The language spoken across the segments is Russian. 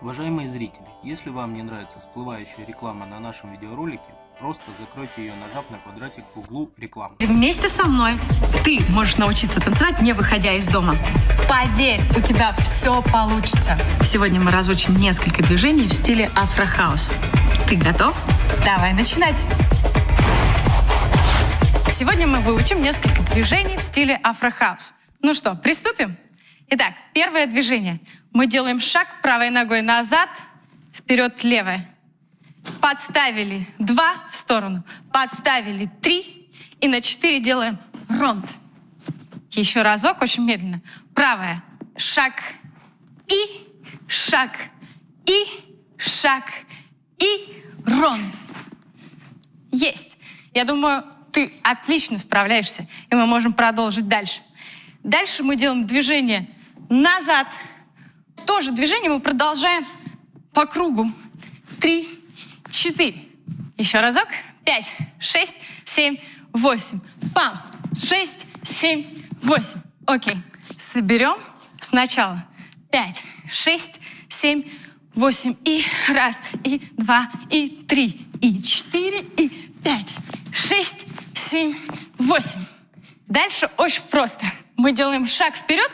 Уважаемые зрители, если вам не нравится всплывающая реклама на нашем видеоролике, просто закройте ее, нажав на квадратик в углу рекламы. Вместе со мной ты можешь научиться танцевать, не выходя из дома. Поверь, у тебя все получится. Сегодня мы разучим несколько движений в стиле афрохаус. Ты готов? Давай начинать. Сегодня мы выучим несколько движений в стиле афрохаус. Ну что, приступим? Итак, первое движение. Мы делаем шаг правой ногой назад, вперед левой. Подставили два в сторону, подставили три, и на четыре делаем ронд. Еще разок, очень медленно. Правая. Шаг и шаг и шаг и ронд. Есть. Я думаю, ты отлично справляешься, и мы можем продолжить дальше. Дальше мы делаем движение назад. Тоже движение мы продолжаем по кругу. Три, четыре. Еще разок. Пять, шесть, семь, восемь. Пам. Шесть, семь, восемь. Окей. Соберем сначала. Пять, шесть, семь, восемь. И раз, и два, и три, и четыре, и пять, шесть, семь, восемь. Дальше очень просто. Мы делаем шаг вперед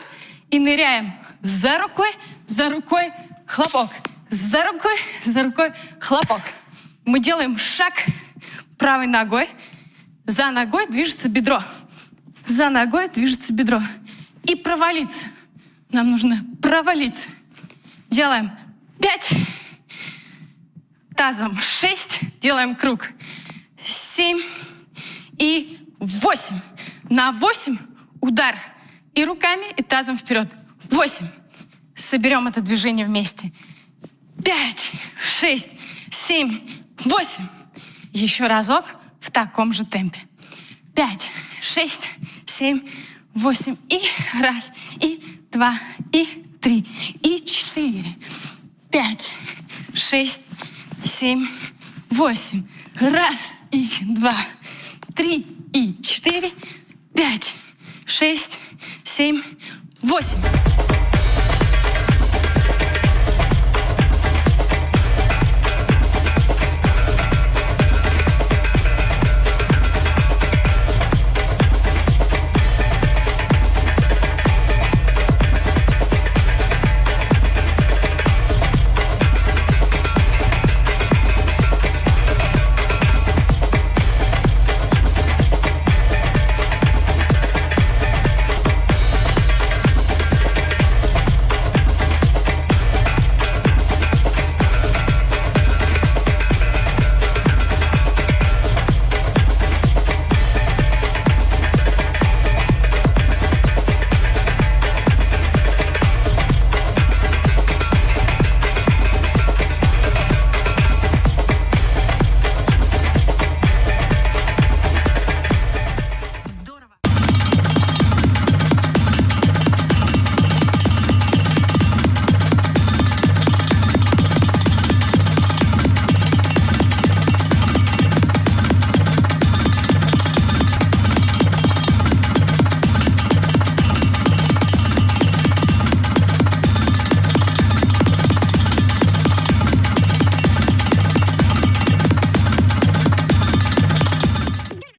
и ныряем за рукой, за рукой, хлопок. За рукой, за рукой, хлопок. Мы делаем шаг правой ногой. За ногой движется бедро. За ногой движется бедро. И провалиться. Нам нужно провалиться. Делаем пять. Тазом шесть. Делаем круг. Семь и восемь. На восемь удар и руками, и тазом вперед. Восемь. Соберем это движение вместе. Пять, шесть, семь, восемь. Еще разок в таком же темпе. Пять, шесть, семь, восемь. И раз, и два, и три, и четыре. Пять, шесть, семь, восемь. Раз, и два, три, и четыре, пять, шесть, семь, восемь.